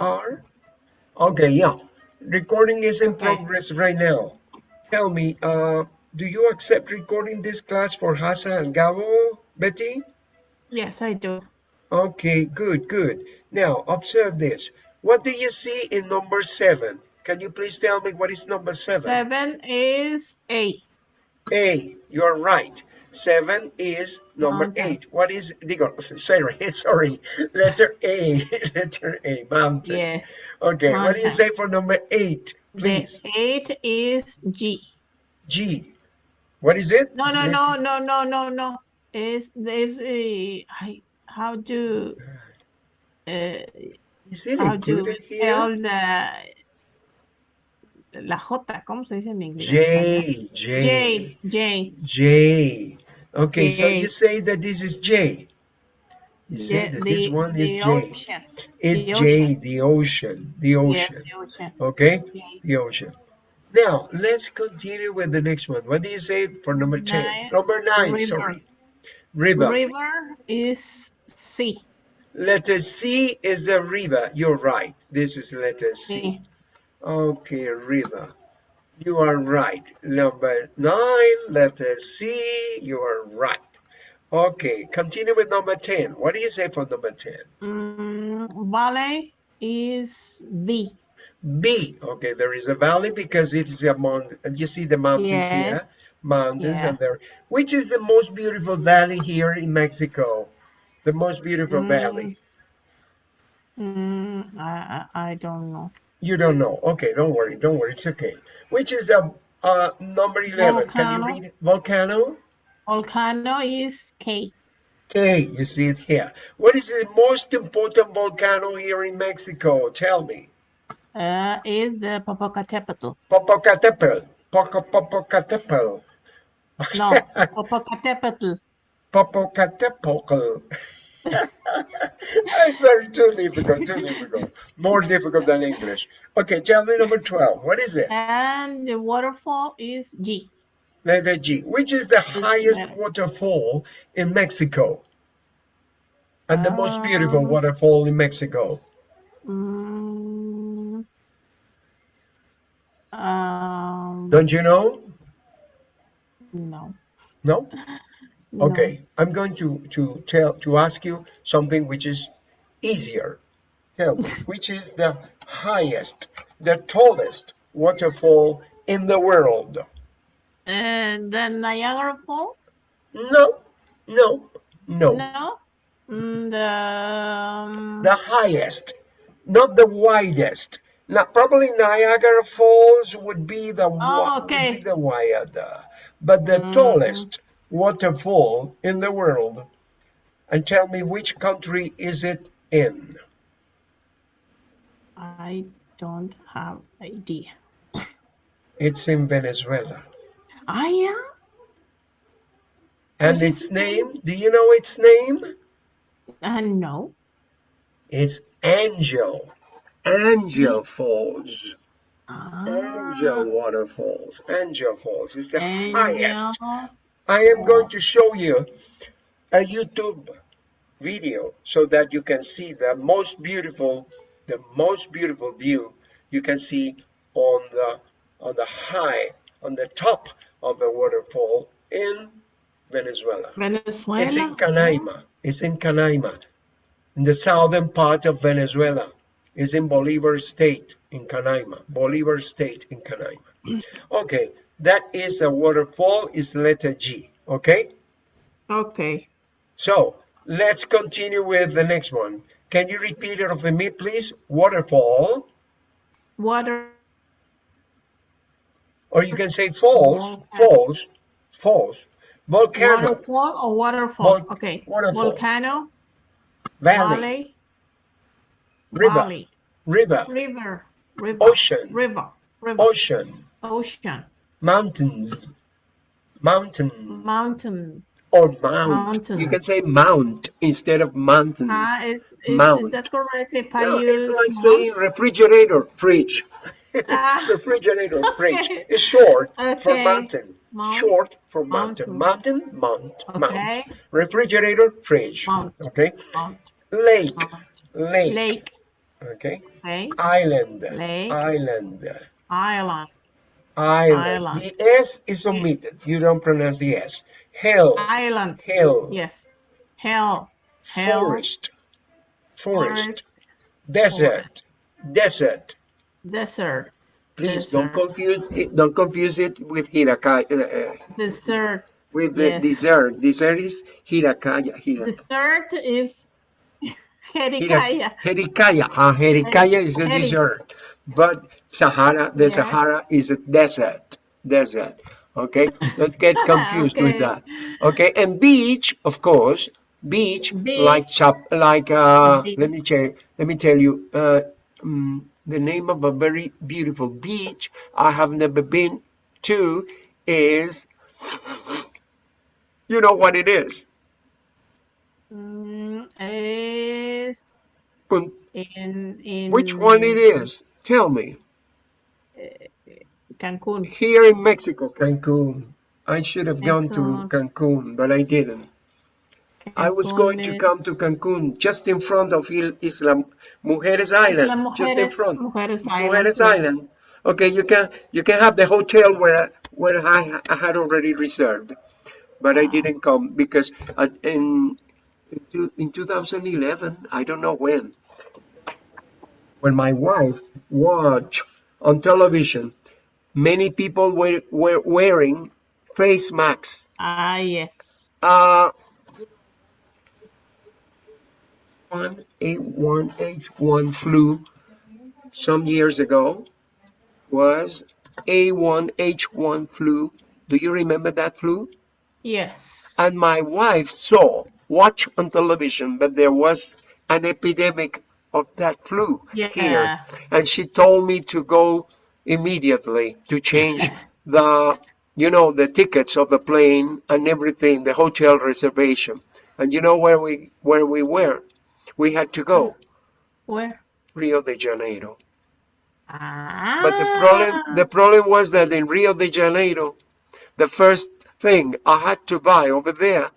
are? Okay, yeah. Recording is in progress right now. Tell me, uh, do you accept recording this class for Hasa and Gabo, Betty? Yes, I do. Okay, good, good. Now, observe this. What do you see in number seven? Can you please tell me what is number seven? Seven is A. A, you're right. Seven is number Mountain. eight. What is, digo, sorry, sorry, letter A, letter A, mountain. Yeah. Okay, what do you say for number eight, please? The eight is G. G. What is it? No, no, Let's- no, no, no, no, no. Is this a I how do uh, Is it how do included spell the la J? ¿Cómo se dice en inglés? J, J, J, J. J. Okay, so you say that this is J. You say The, that this the, one is J. ocean. It's the J, ocean. the ocean, the Yes, ocean. the ocean. Okay, J. the ocean. Now, let's continue with the next one. What do you say for number 10? Nine. Number 9, River. sorry. River. River is C. Letter C is the river. You're right. This is letter C. C. Okay, river. You are right. Number 9, letter C. You are right. Okay, continue with number 10. What do you say for number 10? Mm, valley is B. B. Okay, there is a valley because it is among, you see the mountains here? Mountains Yeah. and there which is the most beautiful valley here in mexico the most beautiful Mm. valley Mm, I I don't know. You don't know. Okay don't worry don't worry it's okay. Which is the uh number 11 can you read it? volcano? Volcano is K. K, you see it here. What is the most important volcano here in mexico? Tell me. Uh, is the Popocatépetl. popocatépetl. Poco- popocatépetl. No, Popocatépetl. popocatépetl it's very too difficult too difficult. More difficult than english. Okay tell me number 12 what is it? And the waterfall is G. letter g. Which is the highest waterfall in mexico? And the most beautiful Um, waterfall in mexico? Mm, um, don't you know? No. no. No. Okay i'm going to to tell to ask you something which is easier tell me which is the highest the tallest waterfall in the world And the Niagara Falls? no no no No. Mm, the um, the highest not the widest now probably niagara falls would be the Oh, would be the wider but the Mm. tallest waterfall in the world and tell me which country is it in. I don't have idea. it's in venezuela. I am. and its name do you know its name? Uh, no. it's angel. Angel falls. Angel Ah, waterfalls. Angel falls is the Angel. highest I am going to show you a YouTube video so that you can see the most beautiful, the most beautiful view you can see on the on the high, on the top of the waterfall in Venezuela. Venezuela. It's in Canaima. It's in Canaima, in the southern part of Venezuela. It's in Bolivar State in Canaima. Bolivar State in Canaima. Okay, that is the waterfall. Is letter G. Okay. Okay. So let's continue with the next one. Can you repeat it for me, please? Waterfall, Water. or you can say falls, falls, falls, volcano, Waterfall or waterfalls? Vol- okay. waterfall. Volcano. valley, Valley. river, Valley. river, River. River. ocean, River. River. ocean, Ocean. Mountains, mountain, Mountain. or mount. Mountain. You can say mount instead of mountain. Ah, is, is, Mount. is that correct if I No, use it's like mount? saying refrigerator, fridge. Ah, refrigerator, fridge. okay. It's short for mountain. Mount. Short for mountain. Mountain. Mountain, mount, mount. Okay. Refrigerator, fridge. Mount. Okay. Mount. Lake, Mount. lake, Lake. Okay. Lake. Island. Lake. Island. Island. Island. Island. The S is omitted. You don't pronounce the S. Hill. Island. Hill. Yes. Hell. Hell. Forest. Forest. Forest. Desert. Desert. Desert. Please don't confuse it. Don't confuse it with Hirakaya. Uh, uh, Desert. with the Yes. dessert. Dessert is Hirakaya. Hira, Desert is Herikaya. Herikaya. Uh, Herikaya is the Heri- dessert. But Sahara, the Yeah. Sahara is a desert. Desert. Okay? Don't get confused with that. Okay? And beach, of course. Beach, Beach. like chap, like uh, Beach. let me tell, let me tell you, uh, mm, the name of a very beautiful beach I have never been to is, you know what it is. Mm, is in in Which one it is? Tell me. Cancun. Here in Mexico, Cancun. I should have gone to Cancun. Cancun, but I didn't. I was Cancun going to come to Cancun, just in front of Il- Isla Mujeres Island, Isla just in front. Mujeres Island, Mujeres yeah. Island. Okay, you can you can have the hotel where where I, I had already reserved, but I didn't come because uh, in in in 2011, I don't know when, when my wife watched on television, many people were, were wearing face masks. Ah, yes. Uh, one one H1 flu some years ago was A1H1 flu. Do you remember that flu? Yes. And my wife saw, watch on television, that there was an epidemic of that flu Yeah. here. And she told me to go immediately to change the, you know, the tickets of the plane and everything, the hotel reservation. And you know where we where we were? We had to go Where? Rio de Janeiro. Ah. But the problem the problem was that in Rio de Janeiro, the first thing I had to buy over there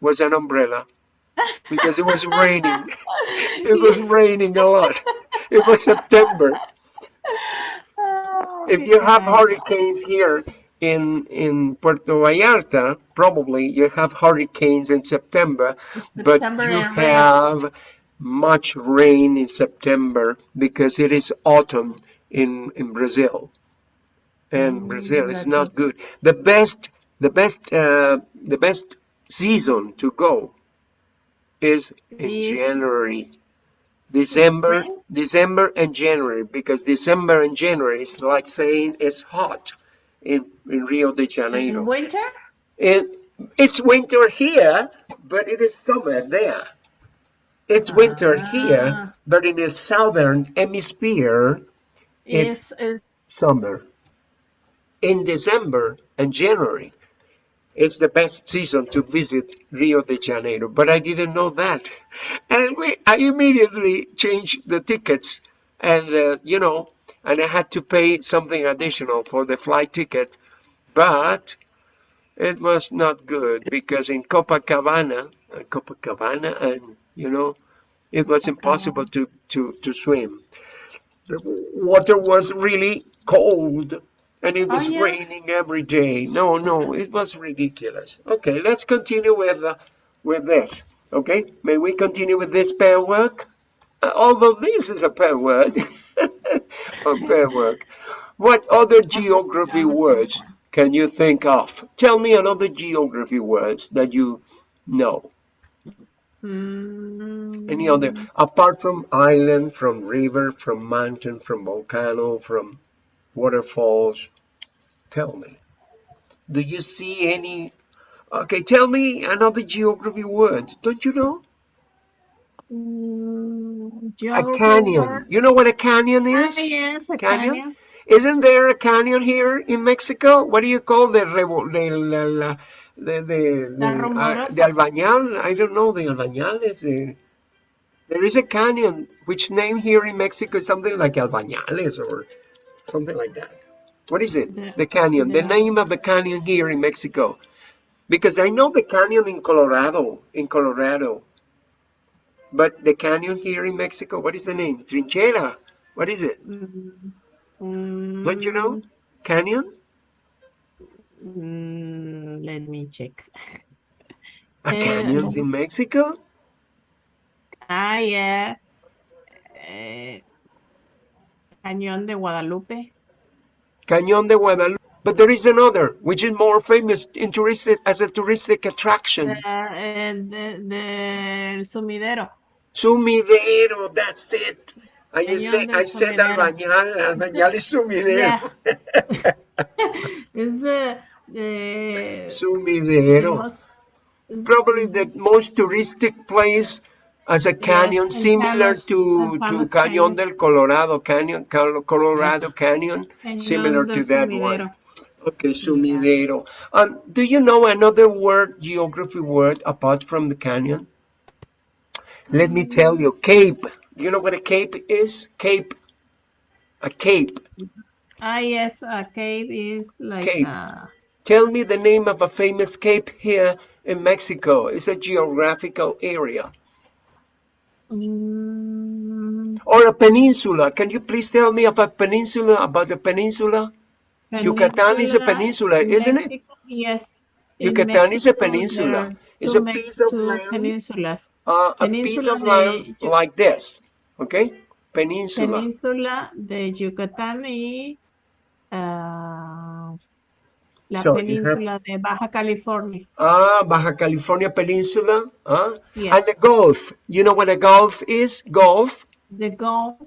was an umbrella because it was raining. It was raining a lot. It was September. If you have hurricanes here in in Puerto Vallarta, probably you have hurricanes in September, but September you have much rain in September because it is autumn in in Brazil. And Mm, Brazil is not good. The best the best uh, the best season to go is in January. December, Spring? December and January, because December and January is like saying it's hot in, in Rio de In Janeiro. winter? And it's winter here, but it is summer there. It's winter Ah. here, but in the southern hemisphere, It's- is summer. In December and January, it's the best season to visit Rio de Janeiro, but I didn't know that. And we, I immediately changed the tickets and, uh, you know, and I had to pay something additional for the flight ticket, but it was not good because in Copacabana, uh, Copacabana, and, you know, it was impossible to, to, to swim. The water was really cold and it Oh, was yeah. raining every day. No, no, it was ridiculous. Okay, let's continue with uh, with this. Okay, may we continue with this pair work? Uh, although this is a pair word, a pair work. What other geography words can you think of? Tell me another geography words that you know. mm, Any other apart from island, from river, from mountain, from volcano, from waterfalls? Tell me. Do you see any? Okay, tell me another geography word. Don't you know? mm, A canyon. word? You know what a canyon is? yes, a Canyon? canyon. Isn't there a canyon here in Mexico? What do you call the revo- the la, la, the the, the, uh, the Albañal? I don't know. The Albañal is the. There is a canyon which name here in Mexico is something like Albañales or something like that. What is it? The- The canyon. The the- name of the canyon here in Mexico. Because I know the canyon in Colorado. In Colorado. But the canyon here in Mexico, what is the name? Trinchera. What is it? Mm, Don't you know? Canyon? mm, let me check. A Eh, canyons in Mexico? Ah, yeah. Eh, Cañón de Guadalupe. Cañón de Guadalupe. But there is another, which is more famous in touristic, as a touristic attraction. The, eh, the, the sumidero. Sumidero, that's it. I just say, I said. Albañal, Albañal is Sumidero. It's the, the Sumidero. most- Probably the most touristic place as a canyon, and similar to, to canyon. del Colorado, Canyon, Col- Colorado Canyon, Cañón similar to that Sumidero. one. Okay, sumidero. Um, do you know another word, geography word, apart from the canyon? Let me tell you, cape. Do you know what a cape is? Cape. A cape. Ah, yes, a cape is like Cape. a, Tell me the name of a famous cape here in Mexico. It's a geographical area. Mm, Or a peninsula. Can you please tell me of a peninsula, about the peninsula? Yucatan is a peninsula, isn't it? Yes. In Yucatan is a peninsula. It's a piece of land peninsulas. Uh, a piece of land Yu- like this, okay? Peninsula. Península de Yucatán y ah, la So you have- península de Baja California. Ah, Baja California Peninsula. Ah, Yes. and the Gulf. You know what a Gulf is? Gulf. The Gulf.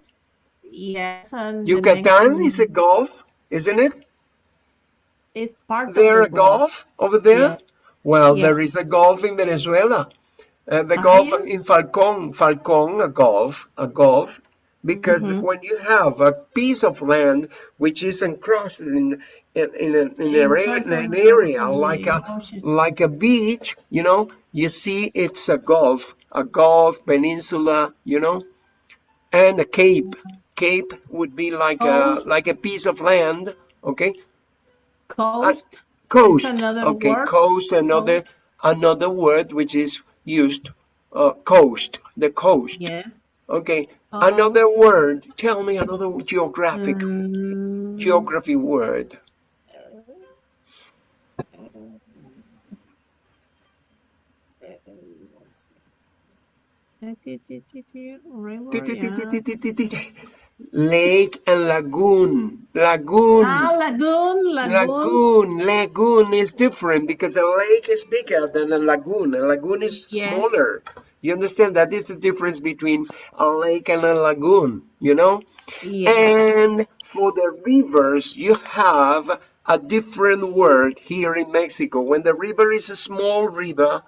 Yes. And Yucatan is a Gulf, isn't it? it? is part There a of the Gulf. Gulf over there? Yes. Well, Yeah. there is a Gulf in Venezuela. Uh, the Ah, Gulf in Falcon, Falcon, a Gulf, a Gulf, because Mhm. when you have a piece of land which is encrusted in a, in, a, In an area like a like a beach, you know, you see it's a Gulf, a Gulf peninsula, you know, and a cape. Cape would be like a like a piece of land, okay? Coast. Coast. another okay, word. coast. Another Coast. another word which is used. Uh, coast. The coast. Yes. Okay. Oh. Another word. Tell me another geographic Mm, geography word. river, yeah. Lake and lagoon. Lagoon. Ah, lagoon, lagoon. Lagoon, lagoon is different because a lake is bigger than a lagoon. A lagoon is Yes. smaller. You understand that is the difference between a lake and a lagoon, you know? Yeah. And for the rivers, you have a different word here in Mexico. When the river is a small river,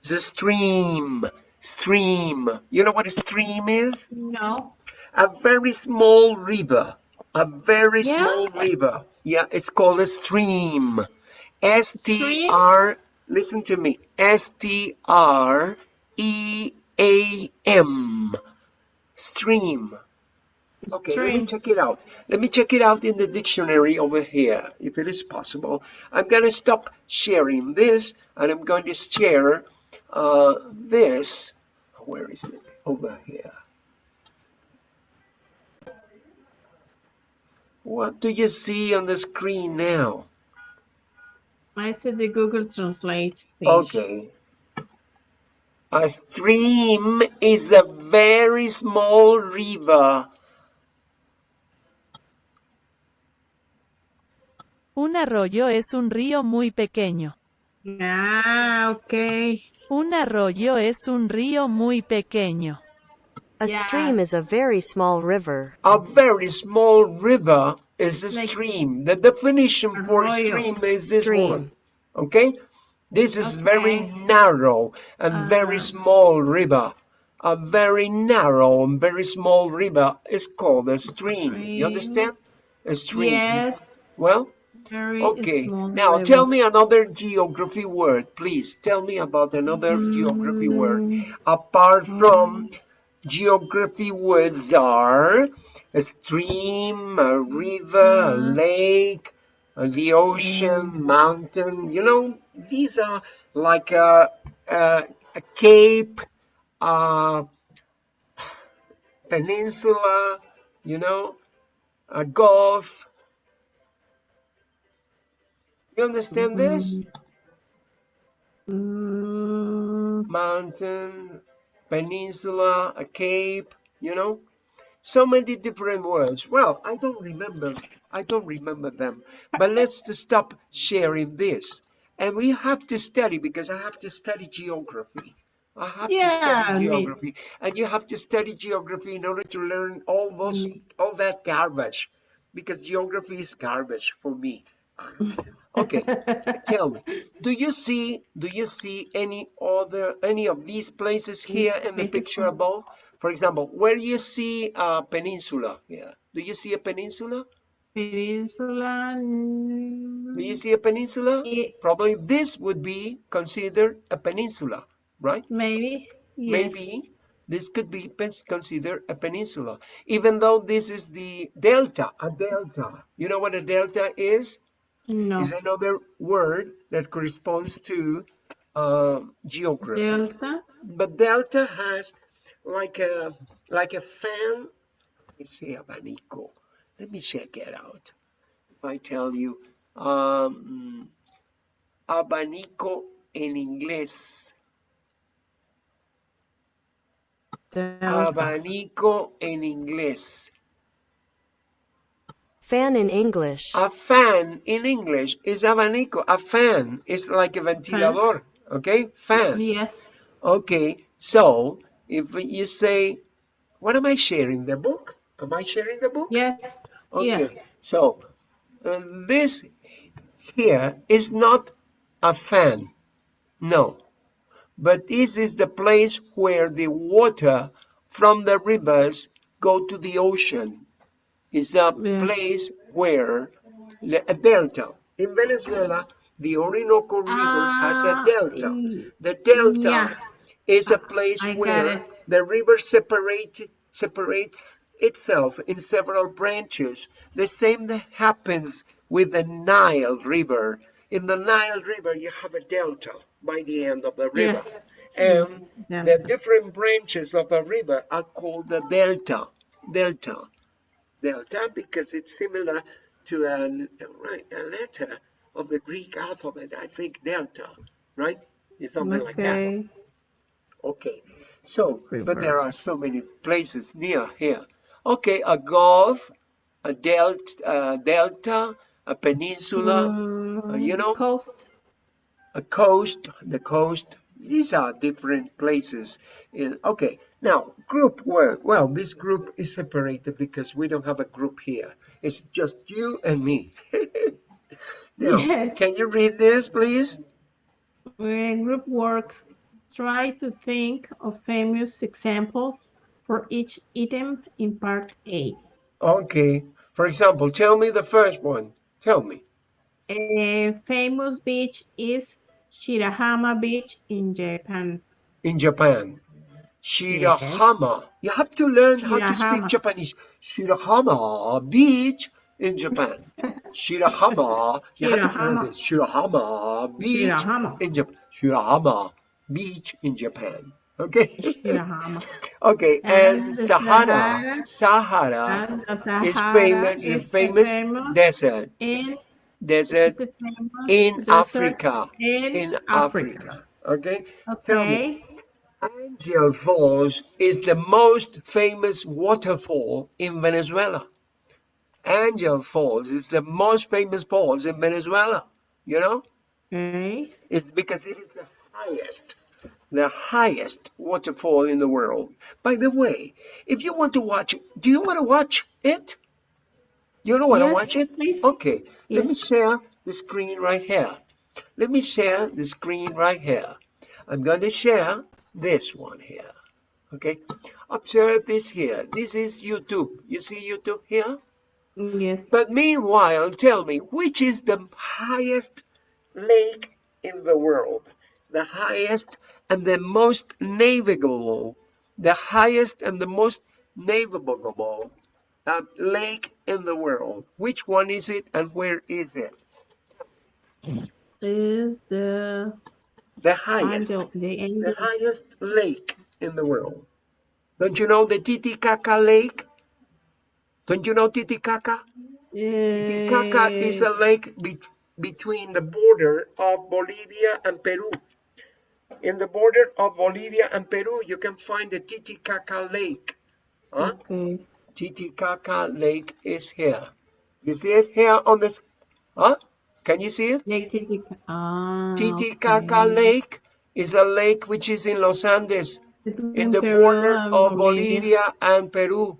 it's a stream. Stream. You know what a stream is? No. A very small river. A very Yeah. small river. Yeah, it's called a stream. S T R, listen to me. S T R E A M. Stream. Okay, let me Stream. check it out. Let me check it out in the dictionary over here, if it is possible. I'm going to stop sharing this, and I'm going to share uh, this. Where is it? Over here. What do you see on the screen now? I see the Google Translate page. Okay. A stream is a very small river. Un arroyo es un río muy pequeño. Ah, okay. Un arroyo es un río muy pequeño. A Yeah. stream is a very small river. A very small river is a Like stream. The definition for a stream is this Stream. one. Okay? This is very narrow and very Uh-huh. small river. A very narrow and very small river is called a stream. You understand? A stream. Yes. Well, Okay. Now tell me another geography word, please. Tell me about another geography word. Mm. Apart from geography words are a stream, a river, a Mhm. lake, uh, the ocean, mountain. You know, these are like a, a, a cape, uh, peninsula, you know, a gulf. You understand this? Mm, Mountain, peninsula, a cape, you know? So many different words. Well, I don't remember. I don't remember them. But let's stop sharing this. And we have to study because I have to study geography. I have to Yeah, study me- geography. And you have to study geography in order to learn all those all that garbage. Because geography is garbage for me. Okay, tell me, do you see do you see any other any of these places here in the picture above? For example, where you see a peninsula? Yeah. Do you see a peninsula? Peninsula. Mm, do you see a peninsula? Ye- Probably this would be considered a peninsula, right? Maybe. yes. Maybe this could be considered a peninsula, even though this is the delta, a delta. You know what a delta is? No. Is another word that corresponds to uh, geography. Delta. But delta has like a like a fan. Let me see abanico. Let me check it out. If I tell you um, abanico en inglés. Delta. Abanico en inglés. Fan in English. A fan in English is abanico. A fan is like a ventilador. Okay, fan. Yes. Okay, so if you say, what am I sharing? The book? Am I sharing the book? Yes. Okay, Yeah. so uh, this here is not a fan. No, but this is the place where the water from the rivers go to the ocean. It's a Yeah. place where a delta. In Venezuela, the Orinoco River has a Ah, delta. The delta yeah. is a place I where the river separates separates itself in several branches. The same that happens with the Nile River. In the Nile River, you have a delta by the end of the river. Yes. And Yes, the different branches of the river are called the delta. Delta. Delta because it's similar to a, right, a letter of the Greek alphabet. I think delta, right? It's something like that. Okay. Okay, so, but there are so many places near here. Okay, a gulf, a delta, uh, delta, a peninsula, uh, you Mm, know, Coast. a coast, the coast. These are different places. In, okay, now group work. Well, this group is separated because we don't have a group here. It's just you and me. now, Yes. can you read this, please? In group work, try to think of famous examples for each item in part A. Okay. For example, tell me the first one. Tell me. A famous beach is Shirahama Beach in Japan. in Japan. Shirahama. You have to learn how to speak Japanese. Shirahama Beach in Japan. Shirahama. You have to pronounce it. Shirahama Beach Shirahama. in Japan. Shirahama Beach in Japan. Okay. Shirahama. okay. And And Sahara. Sahara. Sahara And Sahara is famous. Is famous famous desert. in, Desert is a famous in desert Africa. In, In Africa. Africa. Okay. Okay. Angel Falls is the most famous waterfall in Venezuela. Angel Falls is the most famous falls in Venezuela. You know, Okay. it's because it is the highest, the highest waterfall in the world. By the way, if you want to watch, do you want to watch it? You don't want to Yes, watch it? please. Okay, let me share the screen right here. Let me share the screen right here. I'm going to share this one here. Okay, observe this here. This is YouTube. You see YouTube here? Yes. But meanwhile, tell me, which is the highest lake in the world? The highest and the most navigable, the highest and the most navigable uh, lake in the world. Which one is it and where is it? is the The highest, the highest lake in the world. Don't you know the Titicaca Lake? Don't you know Titicaca? Titicaca is a lake be- between the border of Bolivia and Peru. In the border of Bolivia and Peru, you can find the Titicaca Lake. Huh? Okay. Titicaca Lake is here. You see it here on this? Huh? Can you see it? Lake Titicaca. Ah, Titicaca okay. Lake is a lake which is in Los Andes, in Between the Peru border and of Bolivia and Peru.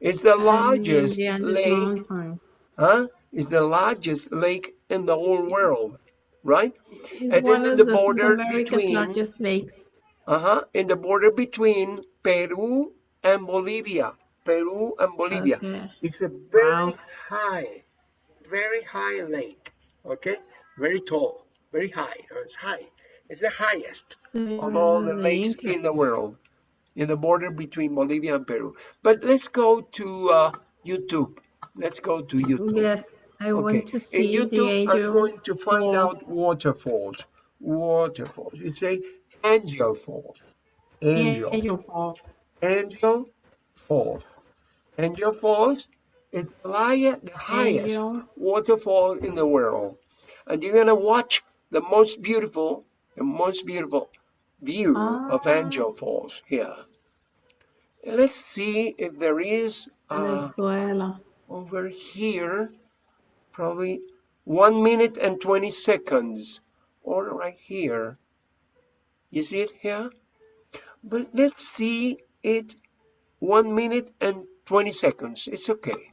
It's the and largest the lake, Mountains. huh? It's the largest lake in the whole world, right? It's It's one in of the the border between, largest lakes. uh-huh, in the border between Peru and Bolivia. Peru and Bolivia. Okay. It's a very Wow. high, very high lake, okay? Very tall, very high. It's high. It's the highest of all the Mm, lakes in the world, in the border between Bolivia and Peru. But let's go to uh, YouTube. Let's go to YouTube. Yes, I Okay. want to In see the YouTube, I'm angel. going to find falls. out waterfalls. Waterfalls. You say angel falls. Angel. Angel Falls. Angel Falls. Angel Falls is the the highest Angel. waterfall in the world. And you're gonna watch the most beautiful, the most beautiful view of Ah. Angel Falls here. Let's see if there is uh, Venezuela. over here, probably one minute and 20 seconds, or right here. You see it here? But let's see it one minute and 20 seconds. It's okay.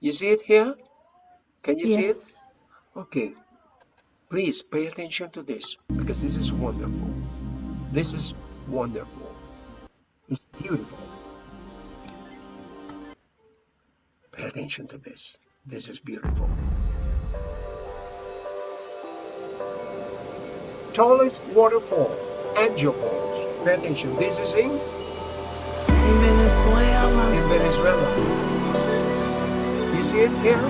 You see it here? Can you see it? Yes. Okay. Please pay attention to this because this is wonderful. This is wonderful. It's beautiful. Pay attention to this. This is beautiful. Tallest waterfall, Angel Falls. Pay attention. This is In Venezuela. You see it here?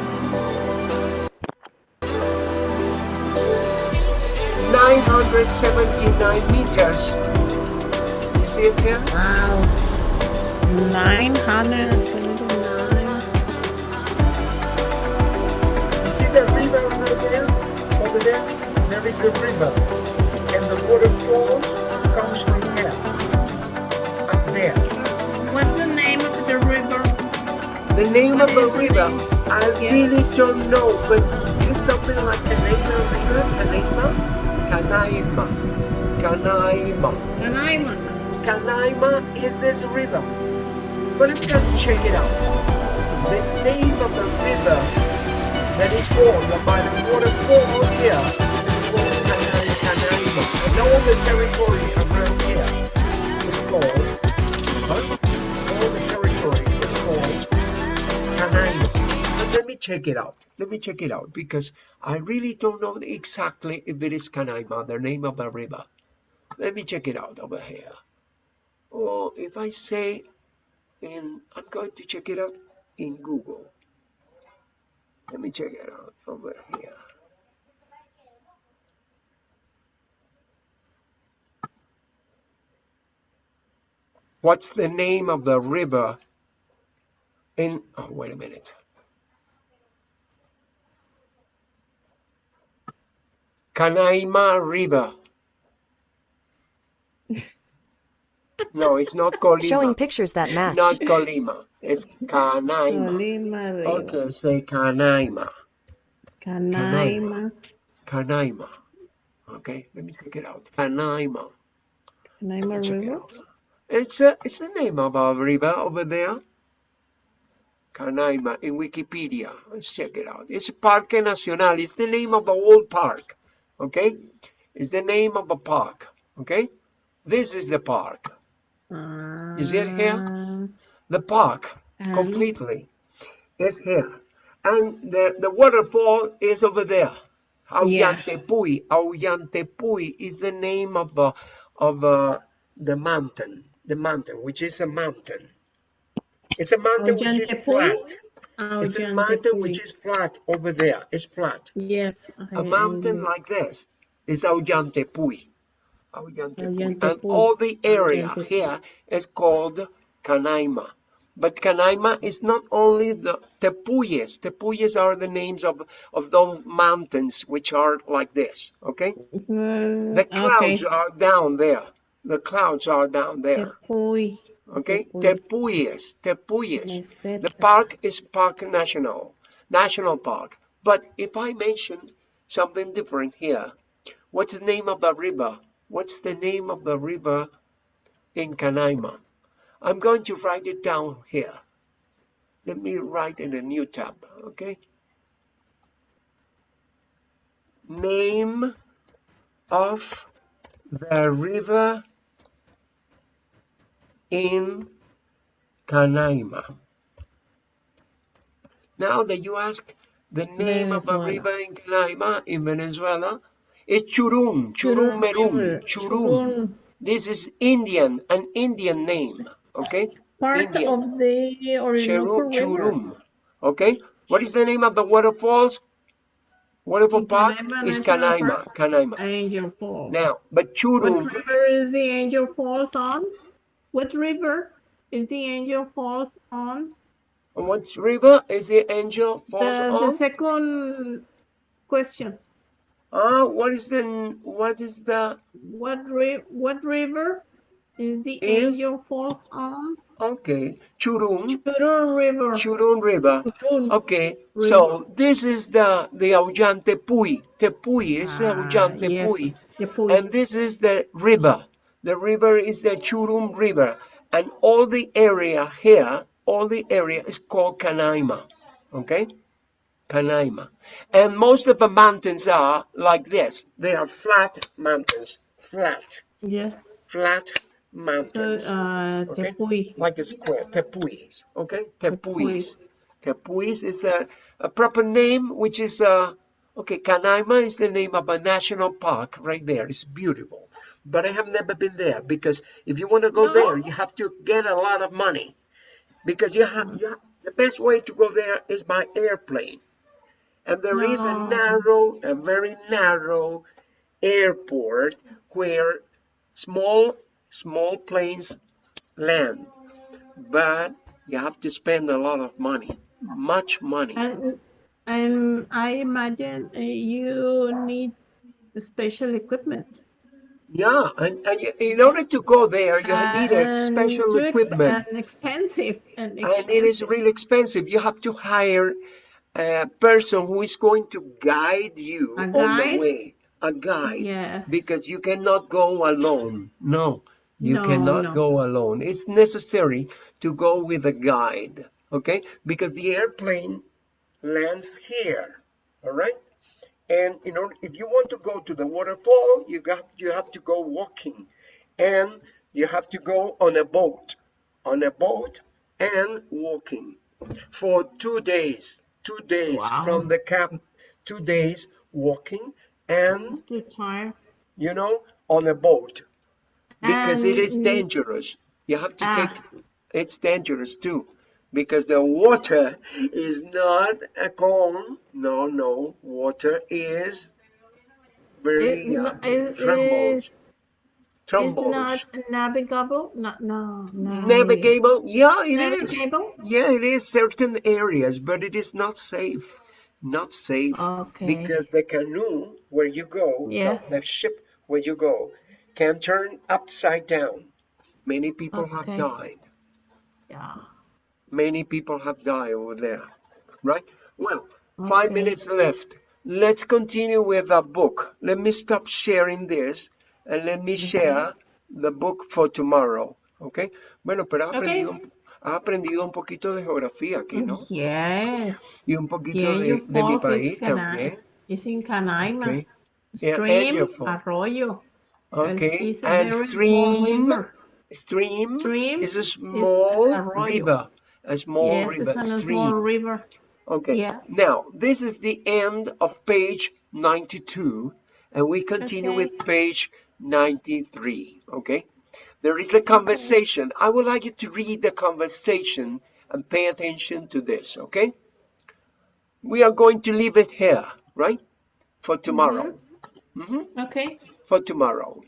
979 meters. You see it here? Wow. 929. You see the river over there? Over there? There is a river. And the waterfall comes from here. Up there. What's the name the river? The name of the river, I really don't know, but it's something like Canaima River, Canaima, Canaima, Canaima. Canaima. Canaima is this river. But I'm gonna check it out. The name of the river that is formed by the waterfall here is called Canaima. And all the territory around here is called, huh? But uh, let me check it out. Let me check it out because I really don't know exactly if it is Canaima, the name of the river. Let me check it out over here. Or if I say in, I'm going to check it out in Google. Let me check it out over here. What's the name of the river in, oh, ah, wait a minute. Canaima River. No, it's not Colima. Showing pictures that match. Not Colima. It's Canaima. Colima River. Okay, say Canaima. Canaima. Canaima. Okay, let me check it out. Canaima. Canaima Check it River. It's a, it's the name of our river over there. Canaima in Wikipedia. Let's check it out. It's Parque Nacional. It's the name of the whole park. Okay? It's the name of a park. Okay? This is the park. See it here? Ah, The park and completely is here. And the, the waterfall is over there. Yeah. Auyantepui. Auyantepui is the name of the of uh, the mountain. The mountain, which is a mountain. It's a mountain which is flat. It's a mountain which is flat over there. It's flat. Yes. A mountain like this is. Ollantaytambo. And all the area here is called Canaima. But Canaima is not only the Tepuyes. Tepuyes are the names of, of those mountains which are like this, okay? Mm, The clouds okay. are down there. The clouds are down there, Tepuy, okay? Tepuy. Tepuyes, Tepuyes. The park is Park National, National Park. But if I mention something different here, what's the name of the river? What's the name of the river in Canaima? I'm going to write it down here. Let me write in a new tab, okay? Name of the river in Canaima. Now that you ask the name of a river in Canaima, in Venezuela, it's Churum, Churum Churum Merum, Churum. This is Indian, an Indian name, okay? Part Indian. of the Orinoco River. Churum, okay? What is the name of the waterfalls? Waterfall park Canaima is Canaima, Canaima. Angel Falls. Now, but What Churum, river is the Angel Falls on? What river is the Angel Falls on? On what river is the Angel Falls The, the on? second question. Ah, what is the, what is the, What ri- what river is the Is- Angel Falls on? okay, Churum, Churun River. Churun River. Churun. Okay, so this is the, the Auyantepui. Tepui is the Ah, Auyantepui. yes, Tepuy. And this is the river. The river is the Churum River. And all the area here, all the area is called Canaima. Okay? Canaima. And most of the mountains are like this. They are flat mountains. Flat. Yes. Flat So, mountains. uh, Okay. Tepuy. like a square. Tepuis. Okay? Tepuis. Tepuis is a, a proper name, which is, uh, okay, Canaima is the name of a national park right there. It's beautiful. But I have never been there because if you want to go No? there, you have to get a lot of money. Because you have, you have the best way to go there is by airplane. And there is a narrow, a very narrow airport where small, small planes land. But you have to spend a lot of money, much money. And and I imagine uh, you need special equipment. Yeah, and, and you- in order to go there, you need a special exp- equipment. and expensive and and it is really expensive. You have to hire a person who is going to guide you A on the way, a guide, Yes. because you cannot go alone. No, you No, cannot no. go alone. It's necessary to go with a guide, okay? Because the airplane lands here, all right? And in order, if you want to go to the waterfall, you got you have to go walking, and you have to go on a boat, on a boat and walking for two days. Two days Wow. from the camp, two days walking, and It's too tired. you know on a boat because it is dangerous. You have to Ah. take. It's dangerous too because the water is not a calm. No, no, water is very It, is, trembles, is, is not navigable? No, no, no. Navigable? Yeah, it is. Navigable? Yeah, it is certain areas, but it is not safe. Not safe Okay. because the canoe where you go, Yeah. the ship where you go, can turn upside down. Many people have died. Yeah. Many people have died over there, right? Well, five minutes left. Let's continue with a book. Let me stop sharing this and let me share the book for tomorrow. Okay? Bueno, pero Okay. aprendido, un- has aprendido un poquito de geografía aquí, ¿no? Yes. Y un poquito The de, de mi país también. is in Canaima. Okay. Yeah, Stream, eh, Falls. arroyo. Okay. It's, it's And stream, stream, Stream is a small river. A small yes, river. it's a stream. small river. Okay. Yes. Now, this is the end of page 92, and we continue Okay. with page 93. Okay. There is a conversation. I would like you to read the conversation and pay attention to this. Okay. We are going to leave it here, right? For tomorrow. Mhm. Okay. For tomorrow.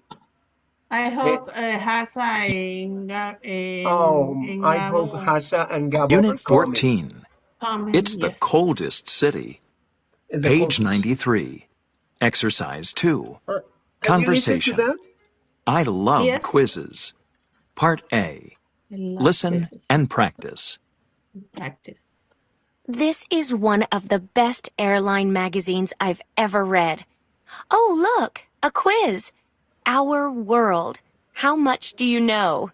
I hope uh, Hasa and, Ga- and, Oh, and I Gabo hope Hassa and Gabo Unit 14. comment, It's the yes. coldest city. The Page coaches. 93. Exercise 2. Uh, have you listened to Conversation. I love Yes. quizzes. Part A. Listen quizzes. and practice. practice. This is one of the best airline magazines I've ever read. Oh, look, a quiz. Our world. How much do you know?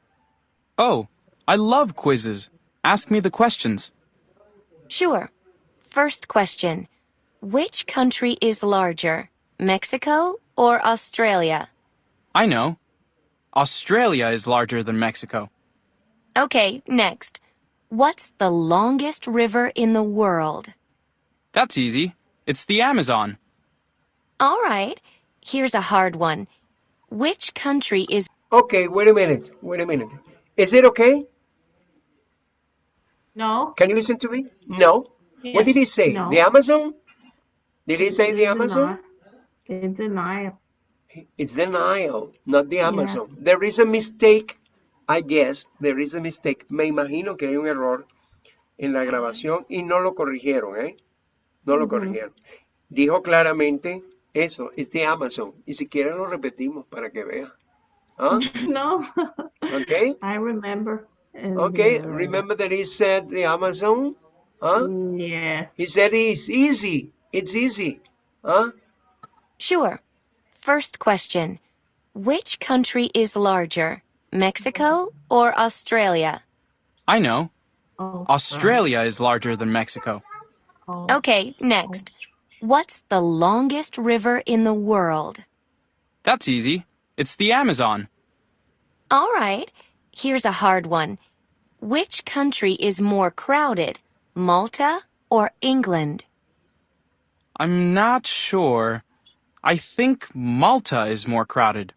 Oh, I love quizzes. Ask me the questions. Sure. First question. Which country is larger, Mexico or Australia? I know. Australia is larger than Mexico. Okay, next. What's the longest river in the world? That's easy. It's the Amazon. All right. Here's a hard one. Which country is Okay, wait a minute. Wait a minute. Is it okay? No? Can you listen to me? No. What did he say? No. The Amazon? Did he say the Amazon? the Nile. It's the Nile. It's the Nile, not the Amazon. There is a mistake, I guess. There is a mistake. Me imagino que hay un error en la grabación y no lo corrigieron, ¿eh? No lo corrigieron. Dijo claramente eso, es the Amazon. Y si quieren lo repetimos para que vea. ¿Ah? No, Okay? I remember. Okay, uh, remember that he said the Amazon? Huh? Yes. He said it's easy. It's easy. Huh? Sure. First question. Which country is larger, Mexico or Australia? I know. Oh, Australia is larger than Mexico. oh, Okay, next. What's the longest river in the world? That's easy. It's the Amazon. All right. Here's a hard one. Which country is more crowded, Malta or England? I'm not sure. I think Malta is more crowded.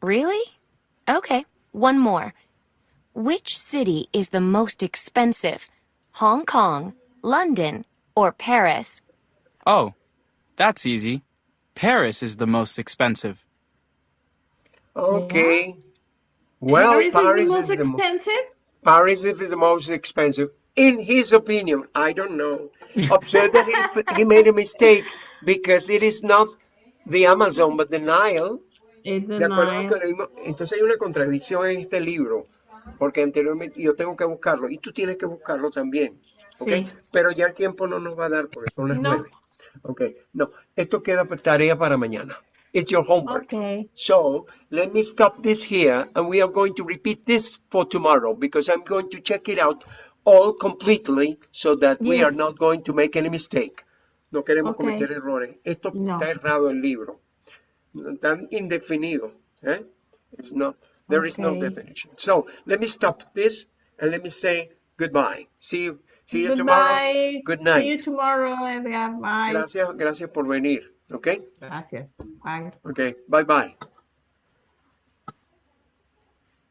Really? Okay, one more. Which city is the most expensive? Hong Kong, London, or Paris? Oh, that's easy. Paris is the most expensive. Okay. Well, Paris, Paris, is the most is the mo- expensive? Paris is the most expensive. In his opinion, I don't know. Observe that he, he made a mistake because it is not the Amazon, but the Nile. It's De acuerdo the Nile. con lo mismo. Entonces hay una contradicción en este libro, porque anteriormente yo tengo que buscarlo y tú tienes que buscarlo también. ¿ok? Sí. Pero ya el tiempo no nos va a dar porque son las No. Ok, no, esto queda tarea para mañana. It's your homework. Okay. So let me stop this here and we are going to repeat this for tomorrow because I'm going to check it out all completely so that we are not going to make any mistake. No queremos Okay. cometer errores. Esto No. está errado el libro. Tan indefinido. ¿eh? It's not, there is no definition. So let me stop this and let me say goodbye. See you, see you tomorrow. Good See night. you tomorrow, Edgar. Bye. Gracias, gracias por venir. Okay? Gracias. Bye. Okay. Bye bye.